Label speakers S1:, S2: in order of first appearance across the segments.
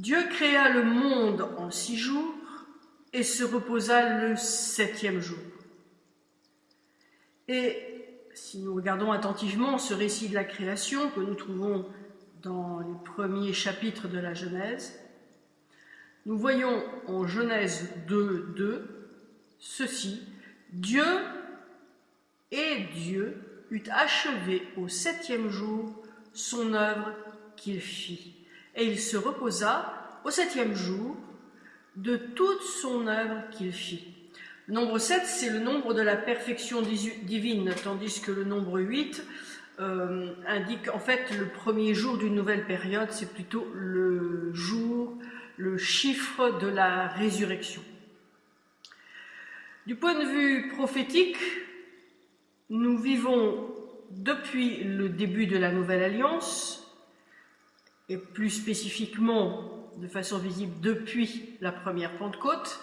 S1: Dieu créa le monde en six jours et se reposa le septième jour. Et si nous regardons attentivement ce récit de la création que nous trouvons dans les premiers chapitres de la Genèse, nous voyons en Genèse 2, 2, ceci, Dieu et Dieu eut achevé au septième jour son œuvre qu'il fit. Et il se reposa au septième jour de toute son œuvre qu'il fit. Le nombre 7, c'est le nombre de la perfection divine, tandis que le nombre 8 euh, indique en fait le premier jour d'une nouvelle période, c'est plutôt le jour, le chiffre de la résurrection. Du point de vue prophétique, nous vivons depuis le début de la Nouvelle Alliance, et plus spécifiquement de façon visible depuis la première Pentecôte,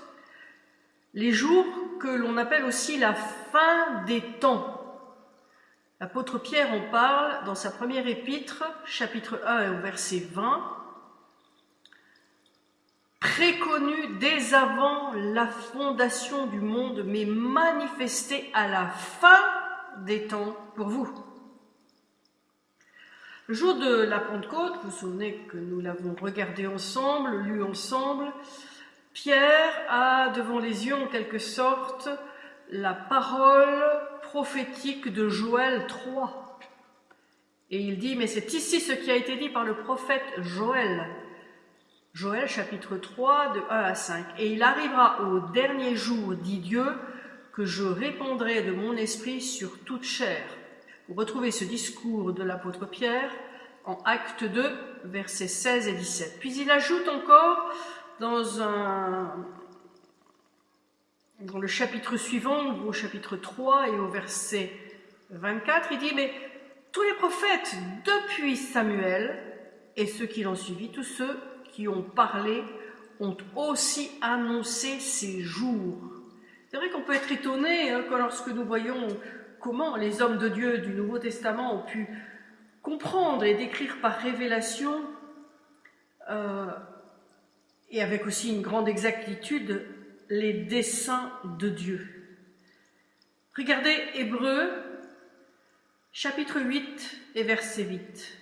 S1: les jours que l'on appelle aussi la fin des temps. L'apôtre Pierre en parle dans sa première épître, chapitre 1 et au verset 20, préconnu dès avant la fondation du monde, mais manifesté à la fin des temps pour vous. Le jour de la Pentecôte, vous vous souvenez que nous l'avons regardé ensemble, lu ensemble, Pierre a devant les yeux en quelque sorte la parole prophétique de Joël 3. Et il dit, mais c'est ici ce qui a été dit par le prophète Joël. Joël chapitre 3 de 1 à 5. Et il arrivera au dernier jour, dit Dieu, que je répondrai de mon esprit sur toute chair. Vous retrouvez ce discours de l'apôtre Pierre en acte 2, versets 16 et 17. Puis il ajoute encore dans, le chapitre suivant, au chapitre 3 et au verset 24, il dit, mais tous les prophètes depuis Samuel et ceux qui l'ont suivi, tous ceux qui ont parlé, ont aussi annoncé ces jours c'est vrai qu'on peut être étonné hein, lorsque nous voyons comment les hommes de Dieu du Nouveau Testament ont pu comprendre et décrire par révélation, euh, et avec aussi une grande exactitude, les desseins de Dieu. Regardez Hébreu, chapitre 8 et verset 8.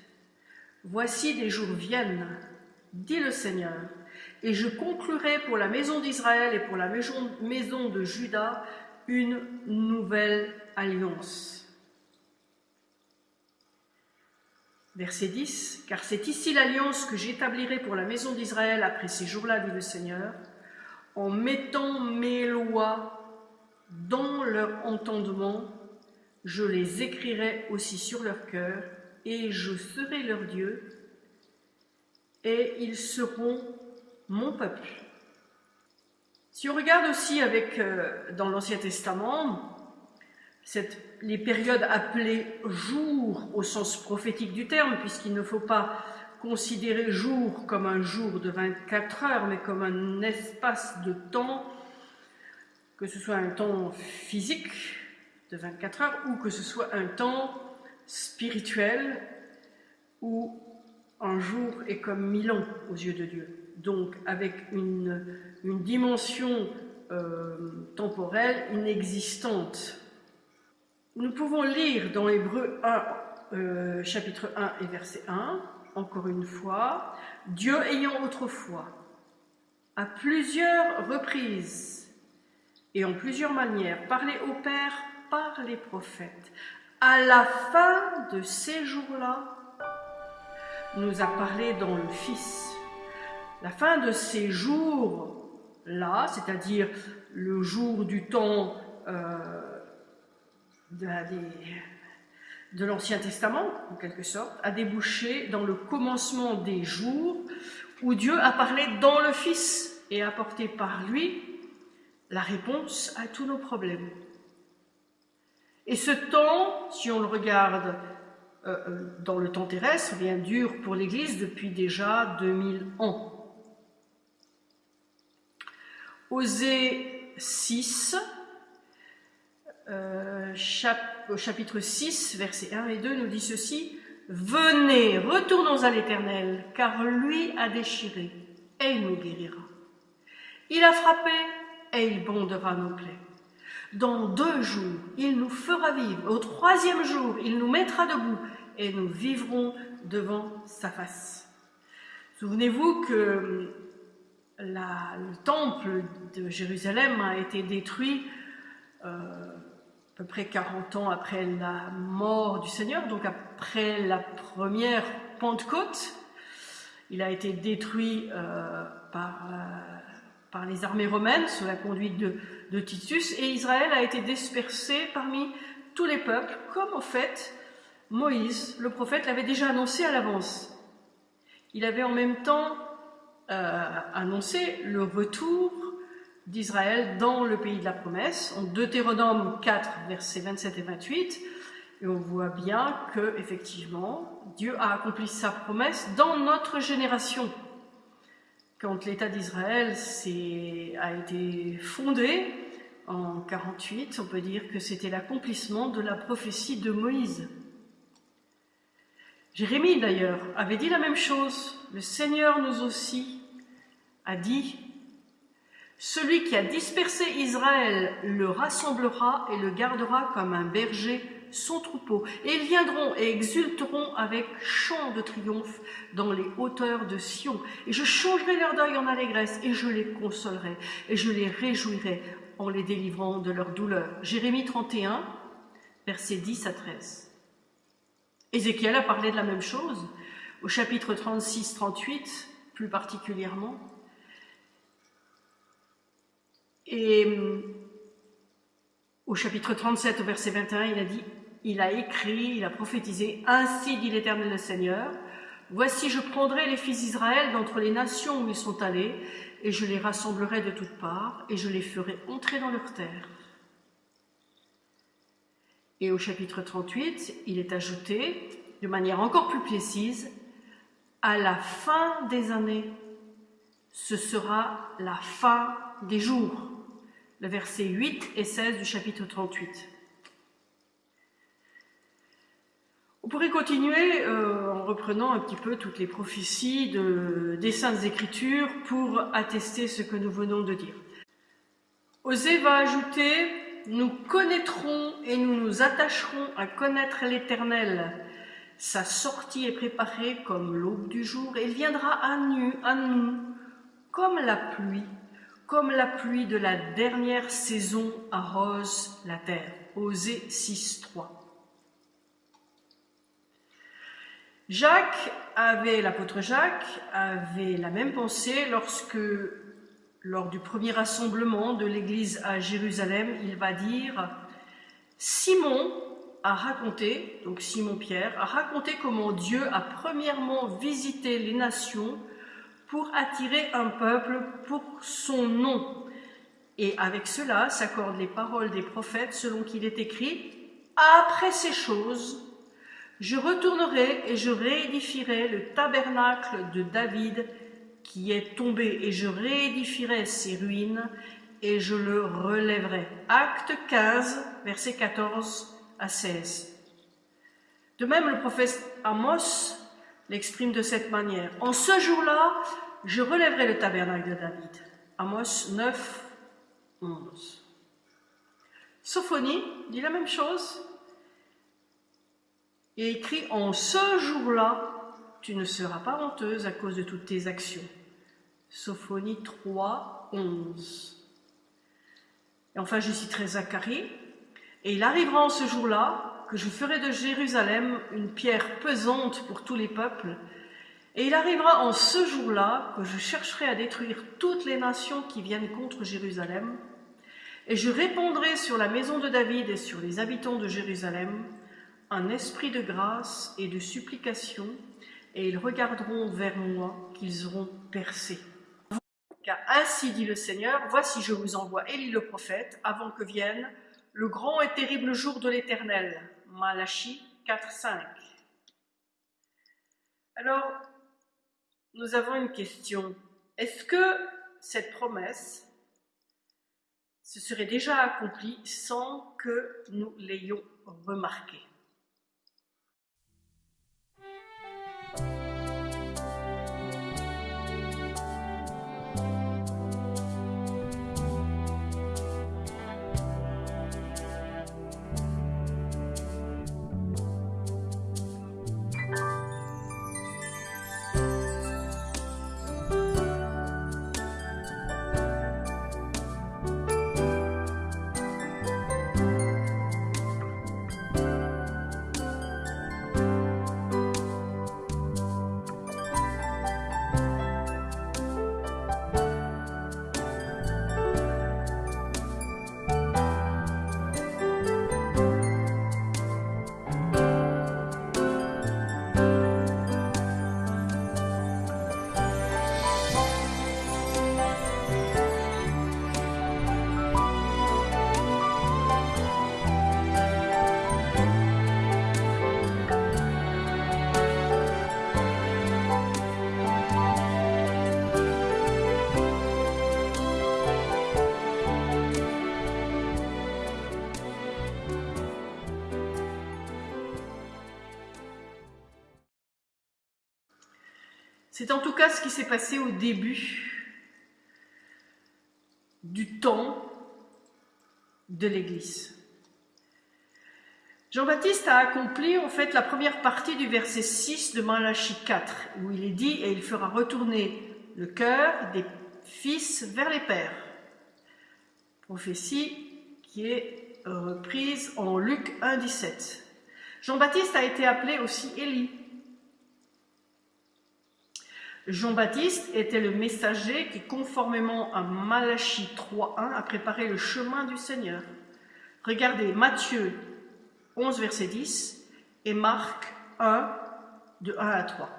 S1: Voici des jours viennent, dit le Seigneur, et je conclurai pour la maison d'Israël et pour la maison de Juda une nouvelle alliance. Verset 10, car c'est ici l'alliance que j'établirai pour la maison d'Israël après ces jours-là, dit le Seigneur, en mettant mes lois dans leur entendement, je les écrirai aussi sur leur cœur, et je serai leur Dieu, et ils seront mon peuple. Si on regarde aussi avec, euh, dans l'Ancien Testament, les périodes appelées jours au sens prophétique du terme, puisqu'il ne faut pas considérer jour comme un jour de 24 heures, mais comme un espace de temps, que ce soit un temps physique de 24 heures ou que ce soit un temps spirituel où un jour est comme mille ans aux yeux de Dieu. Donc avec une, dimension euh, temporelle inexistante. Nous pouvons lire dans Hébreu 1, euh, chapitre 1 et verset 1, encore une fois, Dieu ayant autrefois, à plusieurs reprises et en plusieurs manières, parlé au Père par les prophètes, à la fin de ces jours-là, nous a parlé dans le Fils la fin de ces jours-là, c'est-à-dire le jour du temps euh, de, l'Ancien Testament, en quelque sorte, a débouché dans le commencement des jours où Dieu a parlé dans le Fils et a apporté par lui la réponse à tous nos problèmes. Et ce temps, si on le regarde euh, euh, dans le temps terrestre, bien dure pour l'Église depuis déjà 2000 ans. Osée 6, euh, chapitre 6, versets 1 et 2, nous dit ceci, Venez, retournons à l'Éternel, car lui a déchiré et il nous guérira. Il a frappé et il bondera nos plaies. Dans deux jours, il nous fera vivre. Au troisième jour, il nous mettra debout et nous vivrons devant sa face. Souvenez-vous que le temple de Jérusalem a été détruit euh, à peu près 40 ans après la mort du Seigneur, donc après la première Pentecôte. Il a été détruit euh, par, euh, par, les armées romaines sous la conduite de, de, Titus et Israël a été dispersé parmi tous les peuples, comme en fait Moïse, le prophète, l'avait déjà annoncé à l'avance. Il avait en même temps euh, annoncé le retour d'Israël dans le pays de la promesse, en Deutéronome 4, versets 27 et 28, et on voit bien que, effectivement, Dieu a accompli sa promesse dans notre génération. Quand l'État d'Israël a été fondé en 48, on peut dire que c'était l'accomplissement de la prophétie de Moïse. Jérémie, d'ailleurs, avait dit la même chose. Le Seigneur nous aussi a dit celui qui a dispersé Israël le rassemblera et le gardera comme un berger son troupeau. Et ils viendront et exulteront avec chant de triomphe dans les hauteurs de Sion. Et je changerai leur deuil en allégresse et je les consolerai et je les réjouirai en les délivrant de leur douleur. Jérémie 31, versets 10 à 13. Ézéchiel a parlé de la même chose au chapitre 36-38, plus particulièrement. Et euh, au chapitre 37, au verset 21, il a dit, il a écrit, il a prophétisé, Ainsi dit l'Éternel le Seigneur, Voici je prendrai les fils d'Israël d'entre les nations où ils sont allés, et je les rassemblerai de toutes parts, et je les ferai entrer dans leur terre. Et au chapitre 38, il est ajouté, de manière encore plus précise, à la fin des années, ce sera la fin des jours le verset 8 et 16 du chapitre 38. On pourrait continuer euh, en reprenant un petit peu toutes les prophéties de, des Saintes Écritures pour attester ce que nous venons de dire. Osée va ajouter « Nous connaîtrons et nous nous attacherons à connaître l'Éternel. Sa sortie est préparée comme l'aube du jour et viendra à nu, à nous, comme la pluie comme la pluie de la dernière saison arrose la terre. Osée 6.3. Jacques avait, l'apôtre Jacques, avait la même pensée lorsque, lors du premier rassemblement de l'église à Jérusalem, il va dire Simon a raconté, donc Simon-Pierre, a raconté comment Dieu a premièrement visité les nations pour attirer un peuple pour son nom. Et avec cela s'accordent les paroles des prophètes selon qu'il est écrit Après ces choses, je retournerai et je réédifierai le tabernacle de David qui est tombé, et je réédifierai ses ruines et je le relèverai. Acte 15, versets 14 à 16. De même, le prophète Amos l'exprime de cette manière. En ce jour-là, je relèverai le tabernacle de David. Amos 9, 11. Sophonie dit la même chose et écrit En ce jour-là, tu ne seras pas honteuse à cause de toutes tes actions. Sophonie 3, 11. Et enfin, je citerai Zacharie. Et il arrivera en ce jour-là que je ferai de Jérusalem une pierre pesante pour tous les peuples. Et il arrivera en ce jour-là que je chercherai à détruire toutes les nations qui viennent contre Jérusalem, et je répondrai sur la maison de David et sur les habitants de Jérusalem un esprit de grâce et de supplication, et ils regarderont vers moi qu'ils auront percé. Ainsi dit le Seigneur, voici je vous envoie Élie le prophète, avant que vienne le grand et terrible jour de l'Éternel. Malachie 4, 5. Alors, nous avons une question. Est-ce que cette promesse se serait déjà accomplie sans que nous l'ayons remarqué C'est en tout cas ce qui s'est passé au début du temps de l'Église. Jean-Baptiste a accompli en fait la première partie du verset 6 de Malachie 4, où il est dit « Et il fera retourner le cœur des fils vers les pères ». Prophétie qui est reprise en Luc 1, 17. Jean-Baptiste a été appelé aussi Élie. Jean-Baptiste était le messager qui, conformément à Malachie 3.1, a préparé le chemin du Seigneur. Regardez Matthieu 11, verset 10 et Marc 1, de 1 à 3.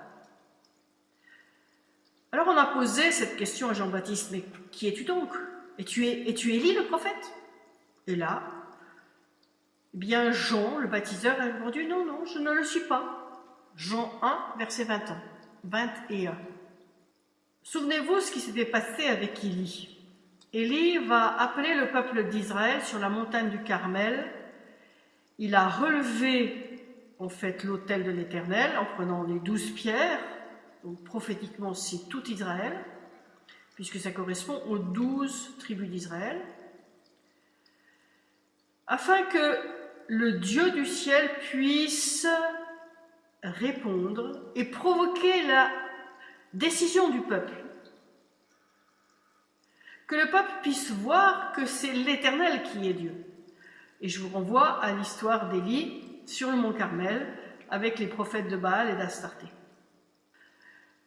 S1: Alors on a posé cette question à Jean-Baptiste, mais qui es-tu donc? Es-tu es Élie le prophète? Et là, eh bien Jean, le baptiseur, a répondu, non, non, je ne le suis pas. Jean 1, verset 20 21. Souvenez-vous ce qui s'était passé avec Élie. Élie va appeler le peuple d'Israël sur la montagne du Carmel. Il a relevé en fait l'autel de l'Éternel en prenant les douze pierres. Prophétiquement, c'est tout Israël, puisque ça correspond aux douze tribus d'Israël. Afin que le Dieu du ciel puisse répondre et provoquer la Décision du peuple. Que le peuple puisse voir que c'est l'Éternel qui est Dieu. Et je vous renvoie à l'histoire d'Élie sur le mont Carmel avec les prophètes de Baal et d'Astarté.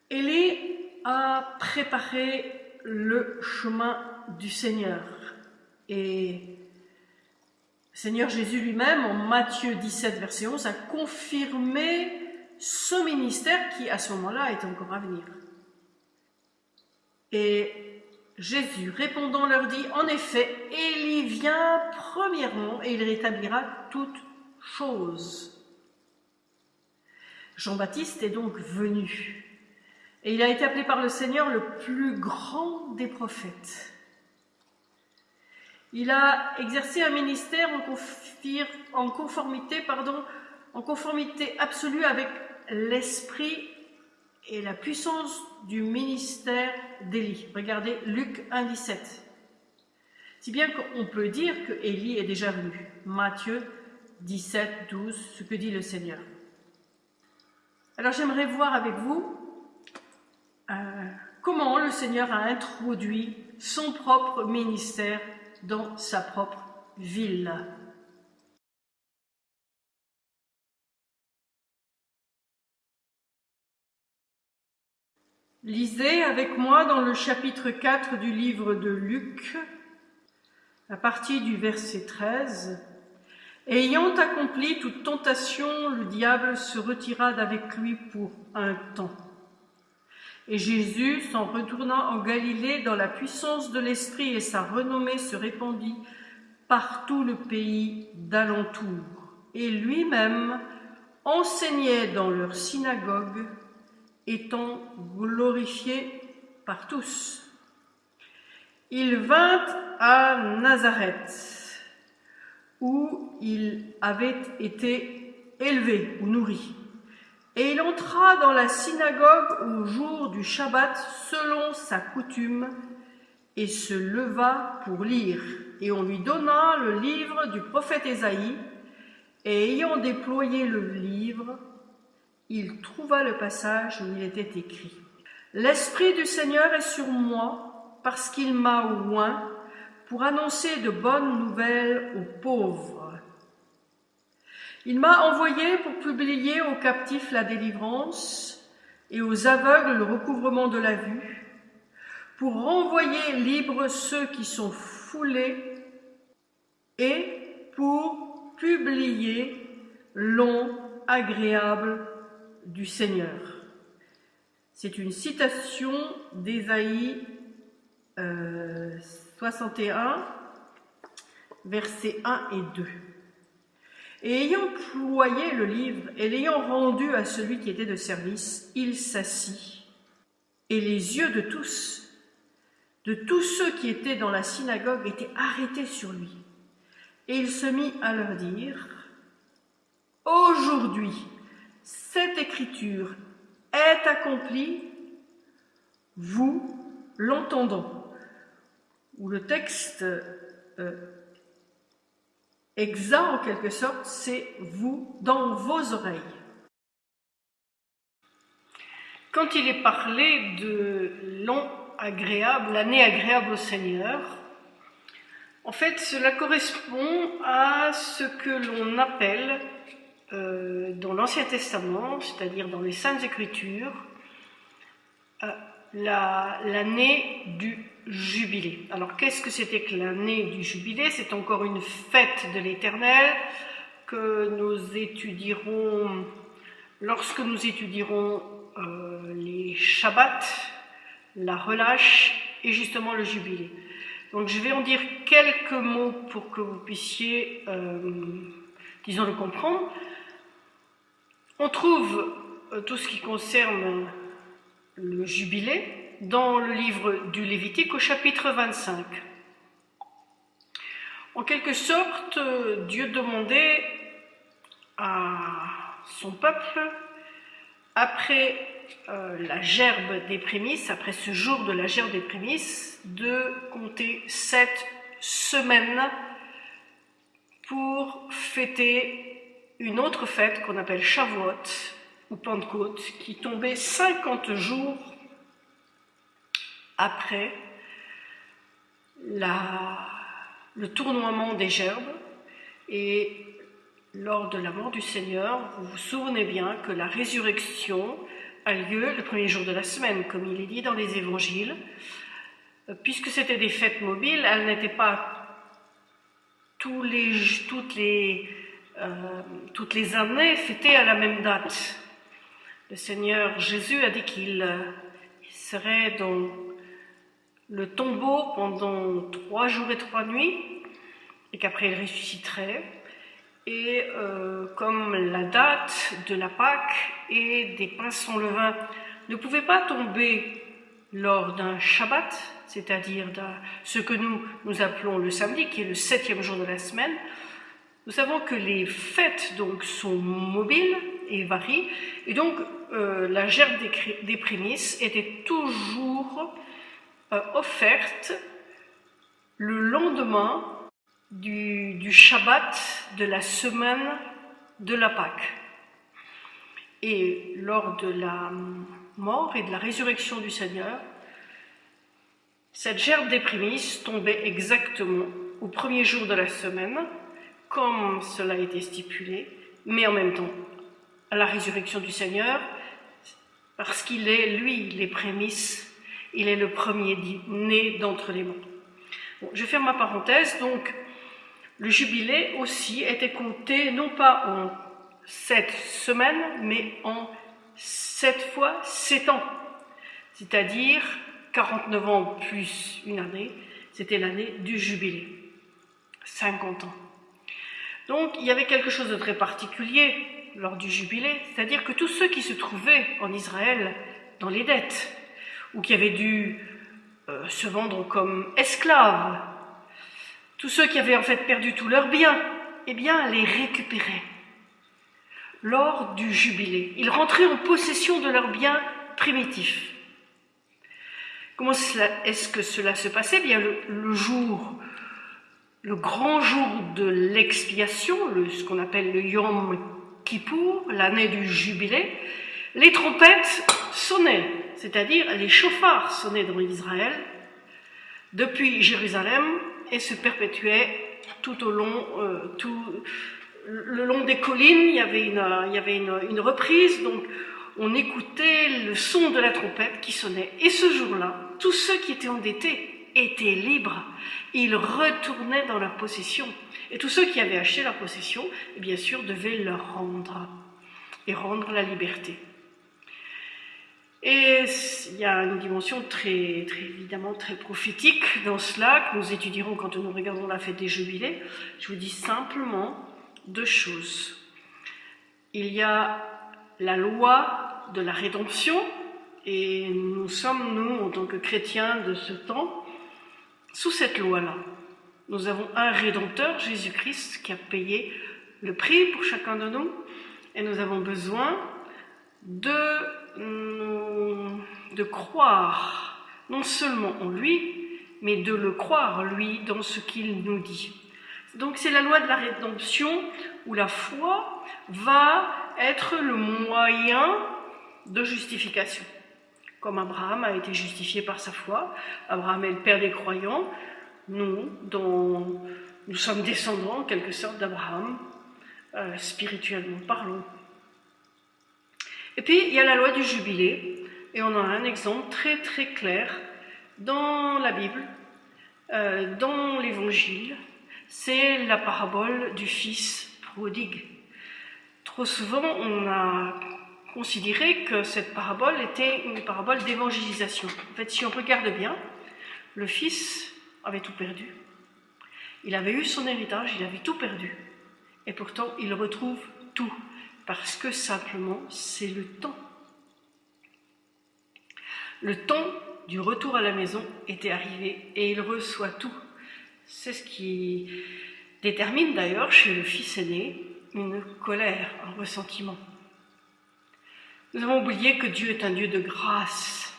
S1: Élie a préparé le chemin du Seigneur. Et Seigneur Jésus lui-même, en Matthieu 17, verset 11, a confirmé ce ministère qui, à ce moment-là, est encore à venir. Et Jésus, répondant, leur dit, en effet, Élie vient premièrement et il rétablira toutes choses. Jean-Baptiste est donc venu et il a été appelé par le Seigneur le plus grand des prophètes. Il a exercé un ministère en, conformité, en conformité absolue avec l'esprit et la puissance du ministère d'Élie. Regardez Luc 1, 17. Si bien qu'on peut dire que Élie est déjà venu. Matthieu 17, 12, ce que dit le Seigneur. Alors j'aimerais voir avec vous euh, comment le Seigneur a introduit son propre ministère dans sa propre ville. Lisez avec moi dans le chapitre 4 du livre de Luc, à partir du verset 13. Ayant accompli toute tentation, le diable se retira d'avec lui pour un temps. Et Jésus, s'en retournant en Galilée dans la puissance de l'Esprit et sa renommée se répandit par tout le pays d'alentour. Et lui-même enseignait dans leur synagogue étant glorifié par tous. Il vint à Nazareth, où il avait été élevé ou nourri. Et il entra dans la synagogue au jour du Shabbat selon sa coutume et se leva pour lire. Et on lui donna le livre du prophète Ésaïe, et ayant déployé le livre, il trouva le passage où il était écrit L'Esprit du Seigneur est sur moi parce qu'il m'a oint pour annoncer de bonnes nouvelles aux pauvres. Il m'a envoyé pour publier aux captifs la délivrance et aux aveugles le recouvrement de la vue, pour renvoyer libres ceux qui sont foulés et pour publier long, agréable du Seigneur. C'est une citation d'Ésaïe 61, euh, versets 1 et 2. Et ayant ployé le livre et l'ayant rendu à celui qui était de service, il s'assit, et les yeux de tous, de tous ceux qui étaient dans la synagogue, étaient arrêtés sur lui. Et il se mit à leur dire, Aujourd'hui, cette écriture est accomplie vous l'entendant. Ou le texte euh, en quelque sorte, c'est vous dans vos oreilles. Quand il est parlé de agréable, l'année agréable au Seigneur, en fait, cela correspond à ce que l'on appelle euh, dans l'Ancien Testament, c'est-à-dire dans les Saintes Écritures, euh, l'année du jubilé. Alors, qu'est-ce que c'était que l'année du jubilé? C'est encore une fête de l'Éternel que nous étudierons lorsque nous étudierons euh, les Shabbats, la relâche et justement le jubilé. Donc je vais en dire quelques mots pour que vous puissiez, euh, disons, le comprendre. On trouve euh, tout ce qui concerne le jubilé dans le livre du Lévitique au chapitre 25. En quelque sorte, Dieu demandait à son peuple après euh, la gerbe des prémices, après ce jour de la gerbe des prémices, de compter sept semaines pour fêter une autre fête qu'on appelle Shavuot ou Pentecôte, qui tombait 50 jours après le tournoiement des gerbes et lors de la mort du Seigneur, vous vous souvenez bien que la résurrection a lieu le premier jour de la semaine, comme il est dit dans les évangiles. Euh, puisque c'était des fêtes mobiles, elles n'étaient pas toutes, les, euh, toutes les années fêtées à la même date. Le Seigneur Jésus a dit qu'il euh, serait dans le tombeau pendant trois jours et trois nuits, et qu'après il ressusciterait. Et euh, comme la date de la Pâque et des pains sans levain ne pouvait pas tomber lors d'un Shabbat, c'est-à-dire ce que nous, nous appelons le samedi, qui est le septième jour de la semaine, nous savons que les fêtes donc sont mobiles et varient, et donc euh, la gerbe des, prémices était toujours euh, offerte le lendemain du, Shabbat de la semaine de la Pâque. Et lors de la mort et de la résurrection du Seigneur, cette gerbe des prémices tombait exactement au premier jour de la semaine, comme cela a été stipulé, mais en même temps à la résurrection du Seigneur, parce qu'il est, lui, les prémices, il est le premier né d'entre les morts. je ferme ma parenthèse, donc le jubilé aussi était compté non pas en sept semaines, mais en sept fois sept ans, c'est-à-dire 49 ans plus une année, c'était l'année du jubilé, 50 ans. Donc il y avait quelque chose de très particulier lors du jubilé, c'est-à-dire que tous ceux qui se trouvaient en Israël dans les dettes, ou qui avaient dû euh, se vendre comme esclaves tous ceux qui avaient en fait perdu tous leurs biens, eh bien, les récupéraient lors du jubilé. Ils rentraient en possession de leurs biens primitifs. Comment est-ce que cela se passait? Eh Bien, le, jour, le grand jour de l'expiation, ce qu'on appelle le Yom Kippour, l'année du jubilé, les trompettes sonnaient, c'est-à-dire les chauffards sonnaient dans Israël, depuis Jérusalem et se perpétuait tout au long, euh, tout, le long des collines, il y avait, une, il y avait une, reprise, donc on écoutait le son de la trompette qui sonnait. Et ce jour-là, tous ceux qui étaient endettés étaient libres. Ils retournaient dans leur possession. Et tous ceux qui avaient acheté leur possession, bien sûr, devaient leur rendre et rendre la liberté. Et il y a une dimension très, très évidemment très prophétique dans cela que nous étudierons quand nous regardons la fête des jubilés. Je vous dis simplement deux choses. Il y a la loi de la rédemption et nous sommes, nous, en tant que chrétiens de ce temps, sous cette loi-là. Nous avons un rédempteur, Jésus-Christ, qui a payé le prix pour chacun de nous et nous avons besoin de de croire non seulement en lui, mais de le croire, lui, dans ce qu'il nous dit. Donc c'est la loi de la rédemption où la foi va être le moyen de justification. Comme Abraham a été justifié par sa foi, Abraham est le père des croyants, nous, dont nous sommes descendants en quelque sorte d'Abraham, euh, spirituellement parlant. Et puis il y a la loi du jubilé, et on a un exemple très très clair dans la Bible, euh, dans l'Évangile, c'est la parabole du fils prodigue. Trop souvent, on a considéré que cette parabole était une parabole d'évangélisation. En fait, si on regarde bien, le fils avait tout perdu. Il avait eu son héritage, il avait tout perdu. Et pourtant, il retrouve tout, parce que simplement, c'est le temps. Le temps du retour à la maison était arrivé et il reçoit tout. C'est ce qui détermine d'ailleurs chez le fils aîné une colère, un ressentiment. Nous avons oublié que Dieu est un Dieu de grâce,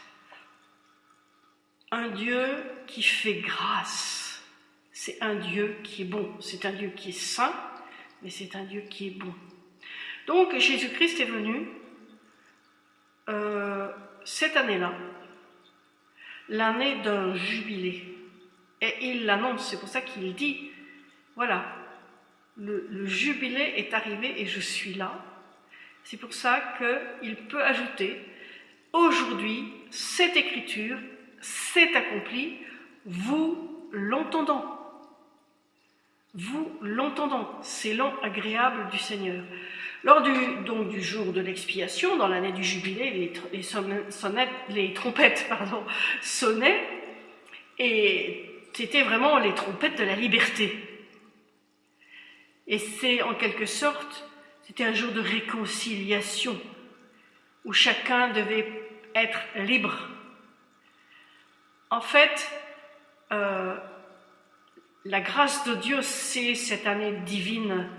S1: un Dieu qui fait grâce. C'est un Dieu qui est bon, c'est un Dieu qui est saint, mais c'est un Dieu qui est bon. Donc Jésus-Christ est venu euh, cette année-là, l'année d'un jubilé. Et il l'annonce, c'est pour ça qu'il dit, voilà, le, jubilé est arrivé et je suis là. C'est pour ça qu'il peut ajouter, aujourd'hui, cette écriture s'est accomplie, vous l'entendant. Vous l'entendant, c'est l'an agréable du Seigneur. Lors du, donc, du jour de l'expiation, dans l'année du jubilé, les, les, les trompettes pardon, sonnaient, et c'était vraiment les trompettes de la liberté. Et c'est en quelque sorte, c'était un jour de réconciliation, où chacun devait être libre. En fait, euh, la grâce de Dieu, c'est cette année divine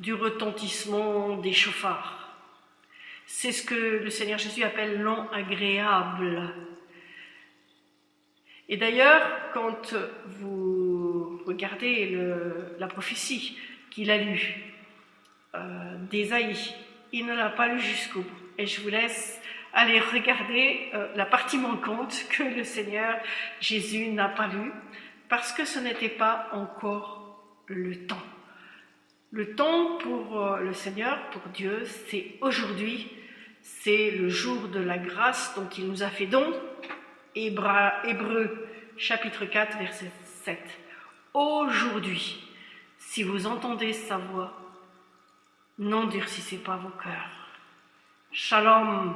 S1: du retentissement des chauffards. C'est ce que le Seigneur Jésus appelle l'an agréable. Et d'ailleurs, quand vous regardez la prophétie qu'il a lue euh, il ne l'a pas lu jusqu'au bout. Et je vous laisse aller regarder euh, la partie manquante que le Seigneur Jésus n'a pas lue, parce que ce n'était pas encore le temps. Le temps pour euh, le Seigneur, pour Dieu, c'est aujourd'hui, c'est le jour de la grâce dont il nous a fait don, Hébreu chapitre 4 verset 7. Aujourd'hui, si vous entendez sa voix, n'endurcissez pas vos cœurs. Shalom